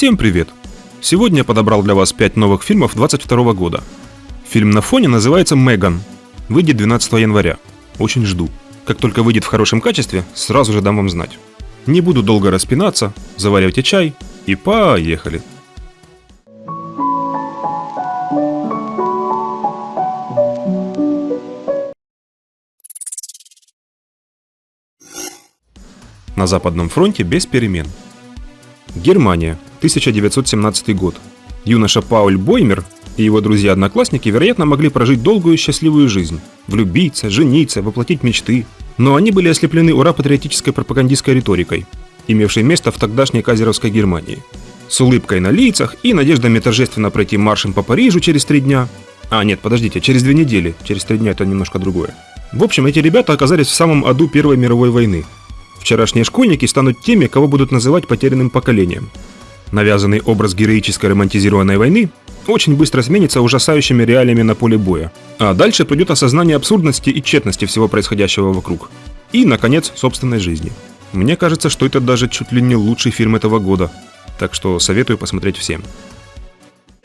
Всем привет! Сегодня я подобрал для вас 5 новых фильмов 22 года. Фильм на фоне называется «Меган». Выйдет 12 января. Очень жду. Как только выйдет в хорошем качестве, сразу же дам вам знать. Не буду долго распинаться, заваривайте чай и поехали. На Западном фронте без перемен. Германия, 1917 год. Юноша Пауль Боймер и его друзья-одноклассники, вероятно, могли прожить долгую счастливую жизнь, влюбиться, жениться, воплотить мечты. Но они были ослеплены ура-патриотической пропагандистской риторикой, имевшей место в тогдашней казеровской Германии. С улыбкой на лицах и надеждами торжественно пройти маршем по Парижу через три дня. А, нет, подождите, через две недели, через три дня это немножко другое. В общем, эти ребята оказались в самом аду Первой мировой войны. Вчерашние школьники станут теми, кого будут называть потерянным поколением. Навязанный образ героической романтизированной войны очень быстро сменится ужасающими реалиями на поле боя. А дальше придет осознание абсурдности и тщетности всего происходящего вокруг. И, наконец, собственной жизни. Мне кажется, что это даже чуть ли не лучший фильм этого года. Так что советую посмотреть всем.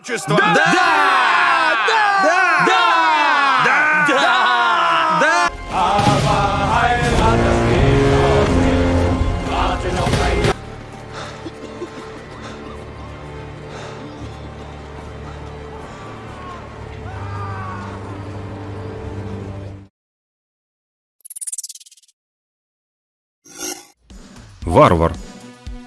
Да! Да! Да! Да! Варвар.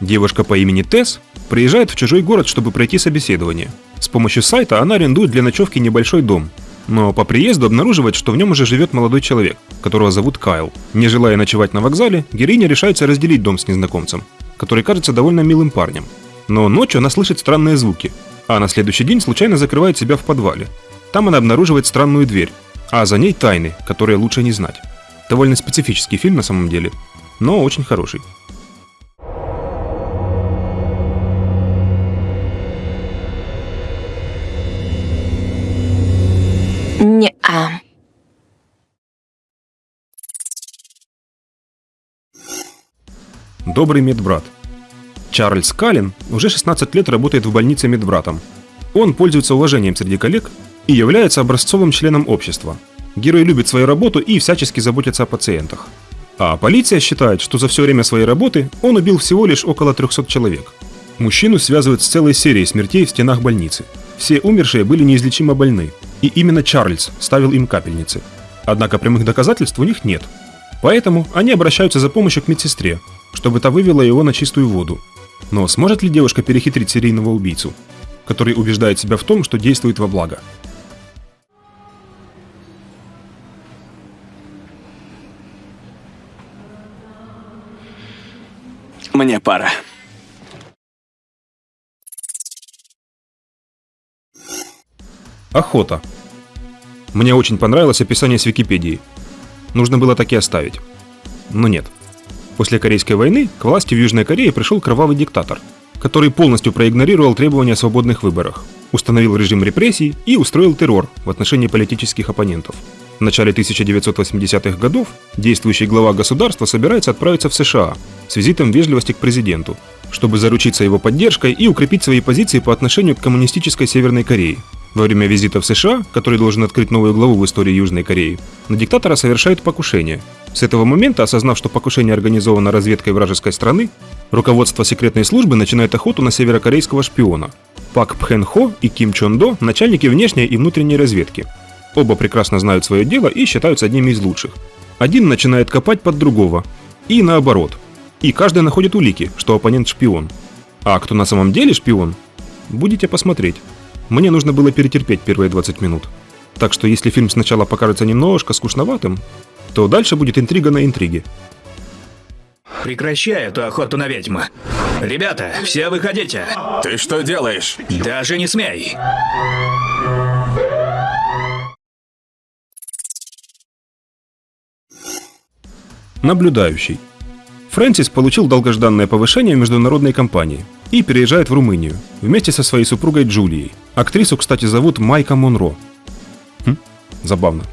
Девушка по имени Тесс приезжает в чужой город, чтобы пройти собеседование. С помощью сайта она арендует для ночевки небольшой дом. Но по приезду обнаруживает, что в нем уже живет молодой человек, которого зовут Кайл. Не желая ночевать на вокзале, героиня решается разделить дом с незнакомцем, который кажется довольно милым парнем. Но ночью она слышит странные звуки, а на следующий день случайно закрывает себя в подвале. Там она обнаруживает странную дверь, а за ней тайны, которые лучше не знать. Довольно специфический фильм на самом деле, но очень хороший. Добрый медбрат. Чарльз Каллен уже 16 лет работает в больнице медбратом. Он пользуется уважением среди коллег и является образцовым членом общества. Герой любит свою работу и всячески заботится о пациентах. А полиция считает, что за все время своей работы он убил всего лишь около 300 человек. Мужчину связывают с целой серией смертей в стенах больницы. Все умершие были неизлечимо больны, и именно Чарльз ставил им капельницы. Однако прямых доказательств у них нет. Поэтому они обращаются за помощью к медсестре, чтобы та вывела его на чистую воду. Но сможет ли девушка перехитрить серийного убийцу, который убеждает себя в том, что действует во благо? Мне пора. Охота. Мне очень понравилось описание с Википедии. Нужно было так и оставить. Но нет. После Корейской войны к власти в Южной Корее пришел кровавый диктатор, который полностью проигнорировал требования о свободных выборах, установил режим репрессий и устроил террор в отношении политических оппонентов. В начале 1980-х годов действующий глава государства собирается отправиться в США с визитом вежливости к президенту, чтобы заручиться его поддержкой и укрепить свои позиции по отношению к коммунистической Северной Корее. Во время визита в США, который должен открыть новую главу в истории Южной Кореи, на диктатора совершают покушение. С этого момента, осознав, что покушение организовано разведкой вражеской страны, руководство секретной службы начинает охоту на северокорейского шпиона. Пак Пхэн Хо и Ким Чон До – начальники внешней и внутренней разведки. Оба прекрасно знают свое дело и считаются одними из лучших. Один начинает копать под другого. И наоборот. И каждый находит улики, что оппонент шпион. А кто на самом деле шпион? Будете посмотреть. Мне нужно было перетерпеть первые 20 минут. Так что если фильм сначала покажется немножко скучноватым, то дальше будет интрига на интриге. Прекращай эту охоту на ведьму. Ребята, все выходите. Ты что делаешь? Даже не смей. Наблюдающий. Фрэнсис получил долгожданное повышение в международной компании и переезжает в Румынию вместе со своей супругой Джулией. Актрису, кстати, зовут Майка Монро. Хм, забавно.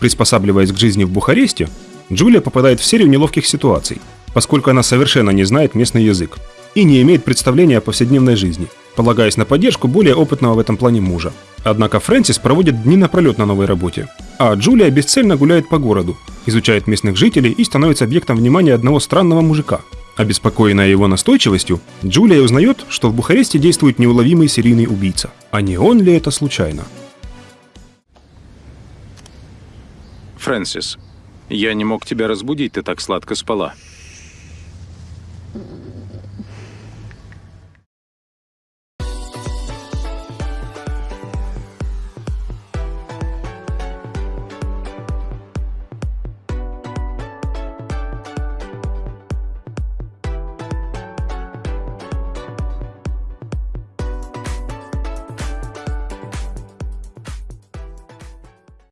Приспосабливаясь к жизни в Бухаресте, Джулия попадает в серию неловких ситуаций, поскольку она совершенно не знает местный язык. и не имеет представления о повседневной жизни, полагаясь на поддержку более опытного в этом плане мужа. Однако Фрэнсис проводит дни напролет на новой работе, а Джулия бесцельно гуляет по городу, изучает местных жителей и становится объектом внимания одного странного мужика. Обеспокоенная его настойчивостью, Джулия узнает, что в Бухаресте действует неуловимый серийный убийца. А не он ли это случайно? Фрэнсис, я не мог тебя разбудить, ты так сладко спала.